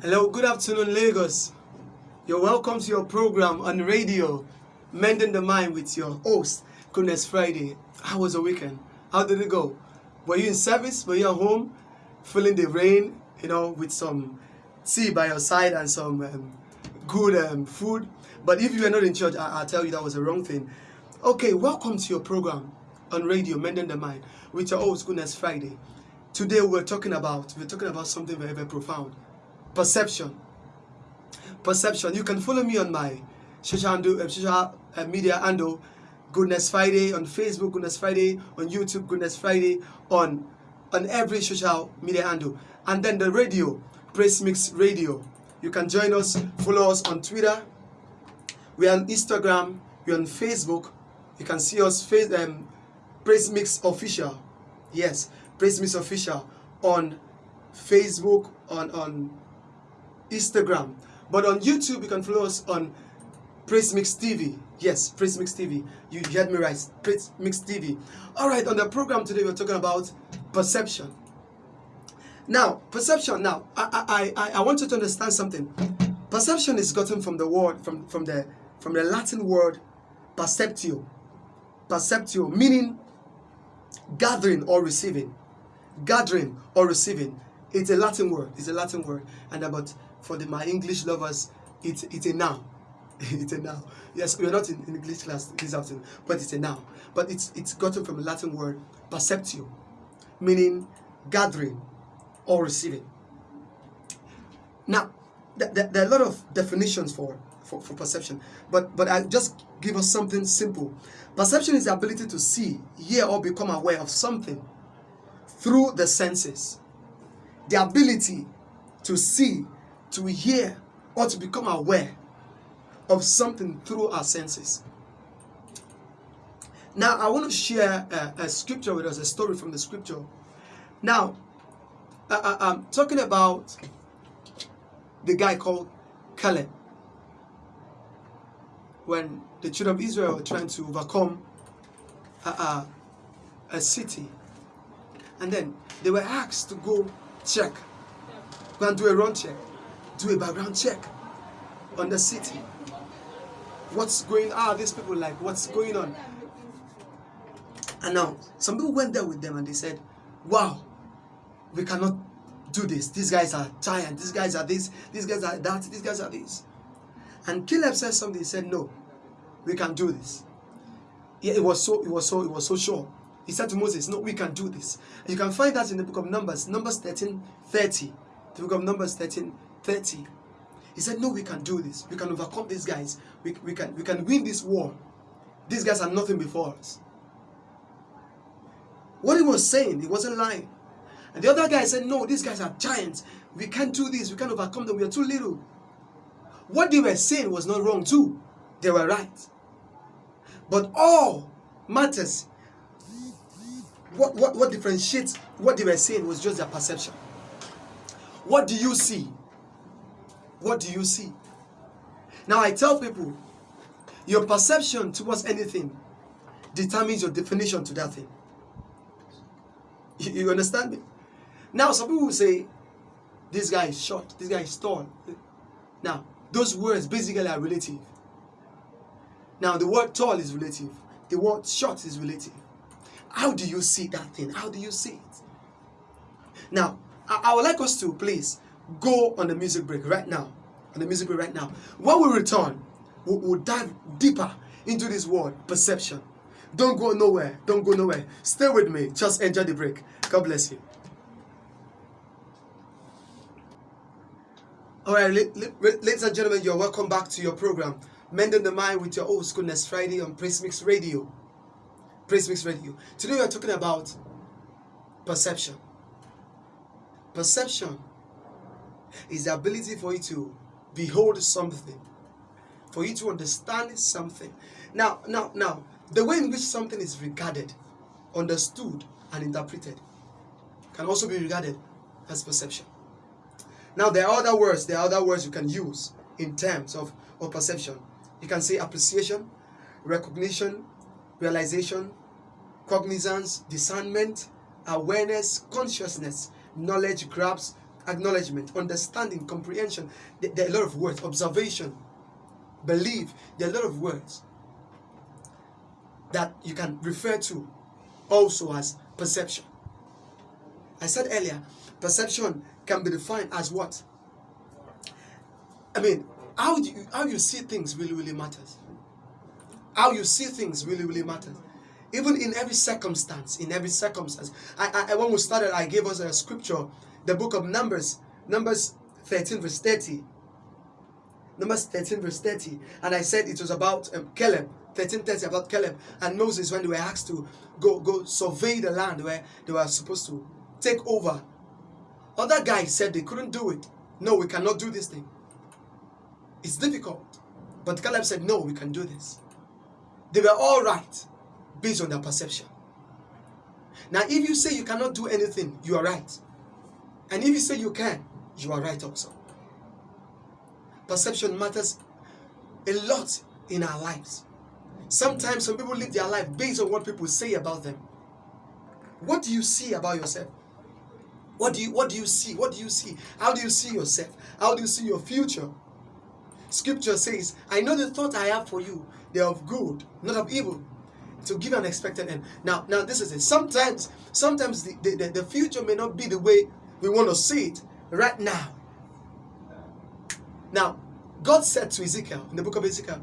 Hello, good afternoon, Lagos. You're welcome to your program on radio, Mending the Mind with your host, Goodness Friday. How was the weekend? How did it go? Were you in service? Were you at home? Feeling the rain, you know, with some tea by your side and some um, good um, food? But if you were not in church, I- I'll tell you that was the wrong thing. Okay, welcome to your program on radio, Mending the Mind with your host, Goodness Friday. Today we're talking about we're talking about something very very profound perception. Perception. You can follow me on my social, handle, uh, social media handle goodness friday on facebook goodness friday on youtube goodness friday on on every social media handle. And then the radio praise mix radio. You can join us follow us on twitter. We're on instagram we're on facebook. You can see us face um, praise mix official. Yes praise mix official on facebook on on instagram. But on youtube you can follow us on praise mix tv yes praise mix tv you heard me right. Praise mix tv all right on the program today we're talking about perception. Now perception now i i i, I want you to understand something. Perception is gotten from the word from from the from the latin word perceptio. Perceptio meaning gathering or receiving. Gathering or receiving. It's a latin word. It's a latin word. And about for the my english lovers it's it's a noun it's a noun yes we're not in, english class this afternoon but it's a noun but it's it's gotten from a latin word perceptio meaning gathering or receiving. Now th- th- there are a lot of definitions for, for for perception but but i just give us something simple. Perception is the ability to see hear or become aware of something through the senses. The ability to see, to hear, or to become aware of something through our senses. Now, I want to share a, a scripture with us, a story from the scripture. Now, I, I, I'm talking about the guy called Caleb. When the children of Israel were trying to overcome a, a, a city, and then they were asked to go check, go and do a run check, do a background check on the city. What's going on? These people like, what's going on? And now, some people went there with them and they said, wow, we cannot do this. These guys are giant. These guys are this. These guys are that. These guys are this. And Caleb said something. He said, no, we can do this. Yeah, it was so, it was so, it was so sure. He said to Moses, No, we can do this. You can find that in the book of Numbers, Numbers 13 30. The book of Numbers 13 30. He said, No, we can do this. We can overcome these guys. We, we, can, we can win this war. These guys are nothing before us. What he was saying, he wasn't lying. And the other guy said, No, these guys are giants. We can't do this. We can't overcome them. We are too little. What they were saying was not wrong, too. They were right. But all matters what, what, what differentiates what they were saying was just their perception. What do you see? What do you see? Now I tell people, your perception towards anything determines your definition to that thing. You, you understand me? Now some people say, this guy is short, this guy is tall. Now, those words basically are relative. Now the word tall is relative, the word short is relative. How do you see that thing? How do you see it? Now, I, I would like us to please go on the music break right now. On the music break right now. When we return, we'll, we'll dive deeper into this word, perception. Don't go nowhere. Don't go nowhere. Stay with me. Just enjoy the break. God bless you. All right, la- la- ladies and gentlemen, you're welcome back to your program, Mending the Mind with your host, Goodness Friday on Praise Mix Radio. Praise Mix Radio. Today we are talking about perception. Perception is the ability for you to behold something, for you to understand something. Now, now, now, the way in which something is regarded, understood, and interpreted can also be regarded as perception. Now, there are other words, there are other words you can use in terms of, of perception. You can say appreciation, recognition, realization, cognizance, discernment, awareness, consciousness, knowledge, grasp, acknowledgement, understanding, comprehension. There, are a lot of words. Observation, belief. There are a lot of words that you can refer to also as perception. I said earlier, perception can be defined as what? I mean, how do you, how you see things really really matters. How you see things really really matters. Even in every circumstance, in every circumstance. I, I when we started, I gave us a scripture, the book of Numbers, Numbers 13 verse 30. Numbers 13 verse 30. And I said it was about um, Caleb 1330 about Caleb and Moses when they were asked to go go survey the land where they were supposed to take over. Other guys said they couldn't do it. No, we cannot do this thing. It's difficult. But Caleb said, no, we can do this. They were all right based on their perception. Now, if you say you cannot do anything, you are right. And if you say you can, you are right also. Perception matters a lot in our lives. Sometimes some people live their life based on what people say about them. What do you see about yourself? What do you what do you see? What do you see? How do you see yourself? How do you see your future? Scripture says, I know the thought I have for you, they are of good, not of evil, to give an expected end. Now, now this is it. Sometimes, sometimes the, the, the future may not be the way we want to see it right now. Now, God said to Ezekiel in the book of Ezekiel,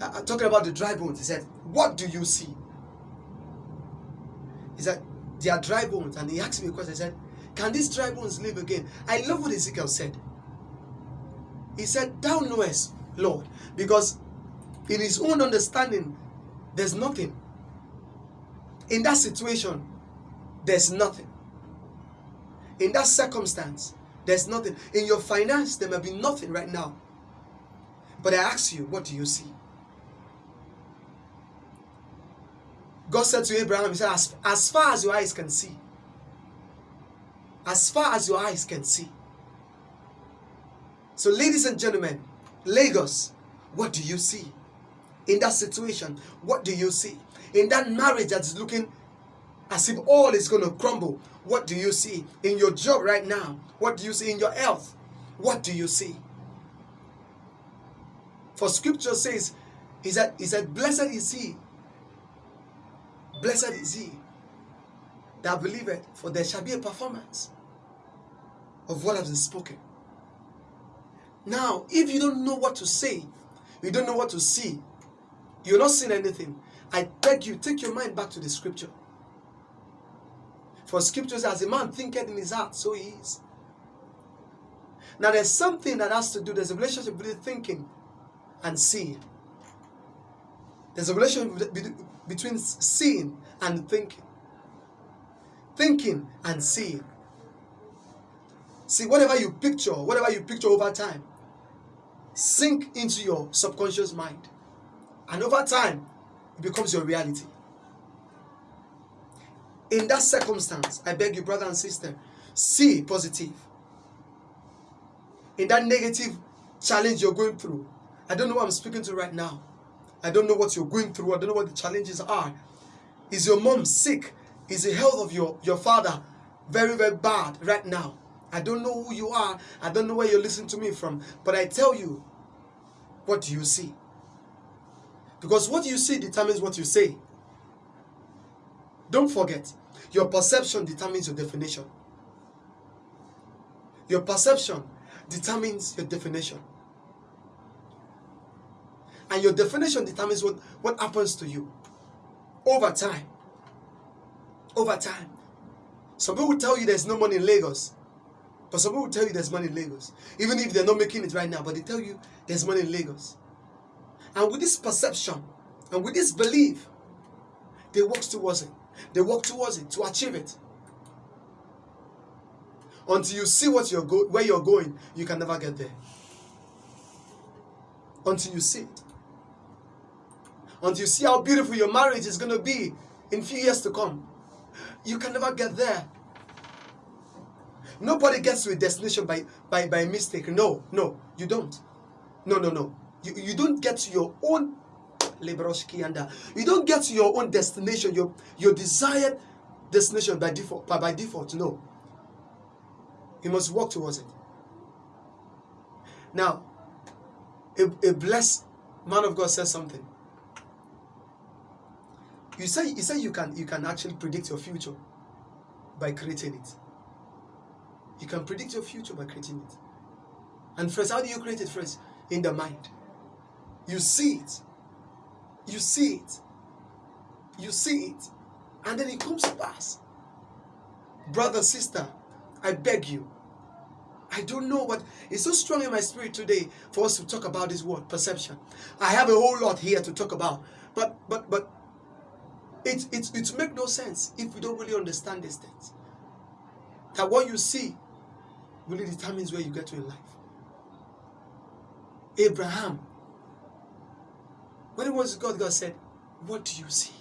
uh, uh, talking about the dry bones, he said, What do you see? He said, They are dry bones. And he asked me a question. He said, Can these dry bones live again? I love what Ezekiel said. He said, Thou knowest, Lord, because in his own understanding, there's nothing. In that situation, there's nothing. In that circumstance, there's nothing. In your finance, there may be nothing right now. But I ask you, what do you see? God said to Abraham, He said, as, as far as your eyes can see, as far as your eyes can see. So, ladies and gentlemen, Lagos, what do you see? In that situation, what do you see? In that marriage that is looking as if all is going to crumble, what do you see? In your job right now, what do you see? In your health, what do you see? For scripture says, he said, he said, Blessed is he Blessed is he that believeth, for there shall be a performance of what has been spoken. Now, if you don't know what to say, you don't know what to see, you're not seeing anything, I beg you, take your mind back to the scripture. For scriptures, as a man thinketh in his heart, so he is. Now, there's something that has to do, there's a relationship between thinking and seeing. There's a relationship between seeing and thinking. Thinking and seeing. See, whatever you picture, whatever you picture over time, sink into your subconscious mind. And over time, it becomes your reality. In that circumstance, I beg you, brother and sister, see positive. In that negative challenge you're going through, I don't know what I'm speaking to right now. I don't know what you're going through. I don't know what the challenges are. Is your mom sick? Is the health of your, your father very, very bad right now? I don't know who you are. I don't know where you're listening to me from. But I tell you, what do you see? Because what you see determines what you say. Don't forget, your perception determines your definition. Your perception determines your definition. And your definition determines what, what happens to you over time. Over time. Some people will tell you there's no money in Lagos. But some people will tell you there's money in Lagos. Even if they're not making it right now, but they tell you there's money in Lagos. And with this perception and with this belief, they walk towards it. They walk towards it to achieve it. Until you see what you're go where you're going, you can never get there. Until you see it until you see how beautiful your marriage is going to be in few years to come. You can never get there. Nobody gets to a destination by, by, by mistake. No, no, you don't. No, no, no. You, you don't get to your own you don't get to your own destination, your, your desired destination by default, by, default. No. You must work towards it. Now, a, a blessed man of God says something. You say you say you can you can actually predict your future by creating it. You can predict your future by creating it. And first, how do you create it first? In the mind. You see it. You see it. You see it. And then it comes to pass. Brother, sister, I beg you. I don't know, but it's so strong in my spirit today for us to talk about this word, perception. I have a whole lot here to talk about. But but but it it it make no sense if we don't really understand these things. That what you see really determines where you get to in life. Abraham, when it was God, God said, What do you see?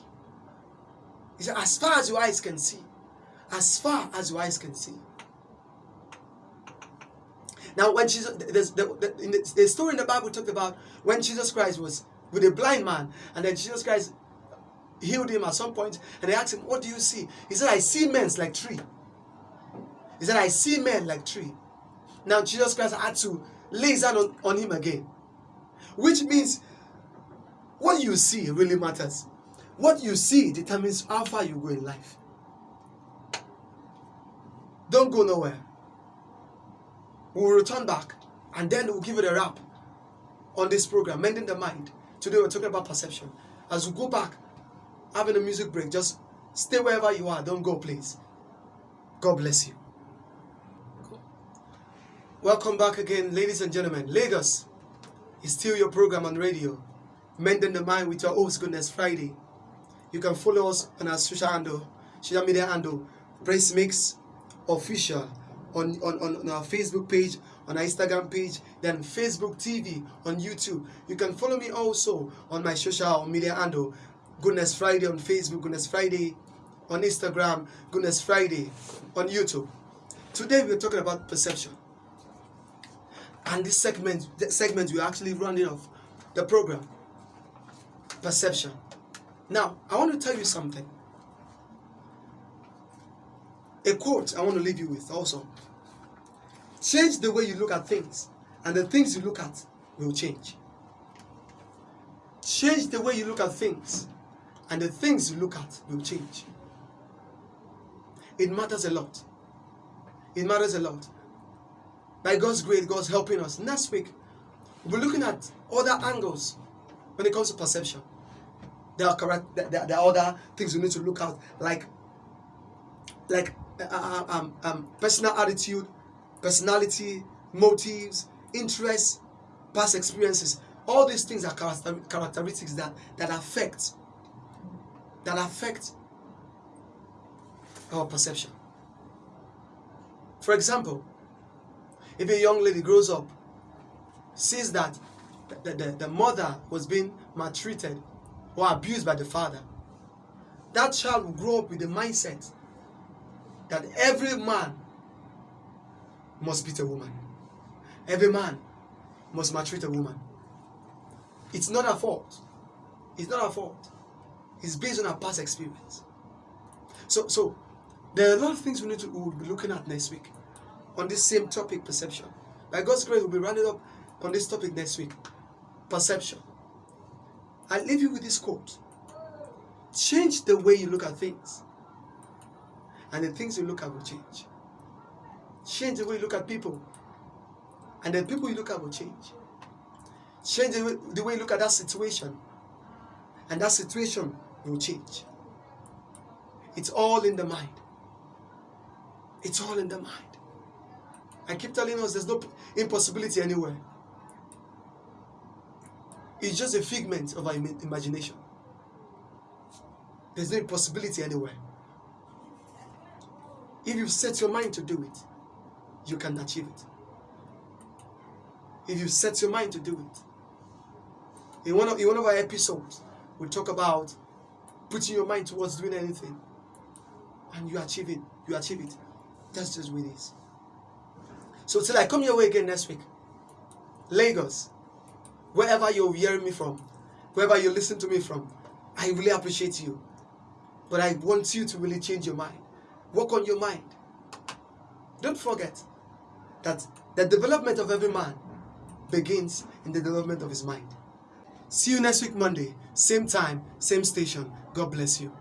He said, As far as your eyes can see, as far as your eyes can see. Now, when Jesus, there's the, the, the, story in the Bible talked about when Jesus Christ was with a blind man, and then Jesus Christ healed him at some point, and they asked him, What do you see? He said, I see men like tree. He said, I see men like tree. Now, Jesus Christ had to lay his hand on, on him again, which means what you see really matters. What you see determines how far you go in life. Don't go nowhere. We'll return back and then we'll give it a wrap on this program, Mending the Mind. Today we're talking about perception. As we go back, having a music break, just stay wherever you are. Don't go, please. God bless you. Welcome back again, ladies and gentlemen. Lagos is still your program on radio, Mending the Mind with your host, Goodness Friday. You can follow us on our social handle, social media handle, Praise Mix Official, on, on, on our Facebook page, on our Instagram page, then Facebook TV, on YouTube. You can follow me also on my social media handle, Goodness Friday on Facebook, Goodness Friday on Instagram, Goodness Friday on YouTube. Today we're talking about perception. And this segment, segment we're actually running off the program. Perception. Now, I want to tell you something. A quote I want to leave you with also. Change the way you look at things, and the things you look at will change. Change the way you look at things, and the things you look at will change. It matters a lot. It matters a lot. By God's grace, God's helping us. Next week, we'll be looking at other angles when it comes to perception. There are correct. There, there are other things we need to look at, like, like uh, uh, um, um, personal attitude, personality, motives, interests, past experiences. All these things are character, characteristics that that affect that affect our perception. For example, if a young lady grows up, sees that the, the, the mother was being maltreated or abused by the father, that child will grow up with the mindset that every man must beat a woman. Every man must maltreat a woman. It's not her fault. It's not her fault. It's based on her past experience. So, so there are a lot of things we need to we will be looking at next week on this same topic, perception. By God's grace, we'll be running up on this topic next week. Perception. I leave you with this quote. Change the way you look at things. And the things you look at will change. Change the way you look at people. And the people you look at will change. Change the way, the way you look at that situation. And that situation will change. It's all in the mind. It's all in the mind. I keep telling us there's no impossibility anywhere. It's just a figment of our imagination. There's no impossibility anywhere. If you set your mind to do it, you can achieve it. If you set your mind to do it. In one of, in one of our episodes, we talk about putting your mind towards doing anything. And you achieve it. You achieve it. That's just what it is. So till I come your way again next week, Lagos, wherever you're hearing me from, wherever you listen to me from, I really appreciate you. But I want you to really change your mind. Work on your mind. Don't forget, that the development of every man begins in the development of his mind. See you next week, Monday, same time, same station. God bless you.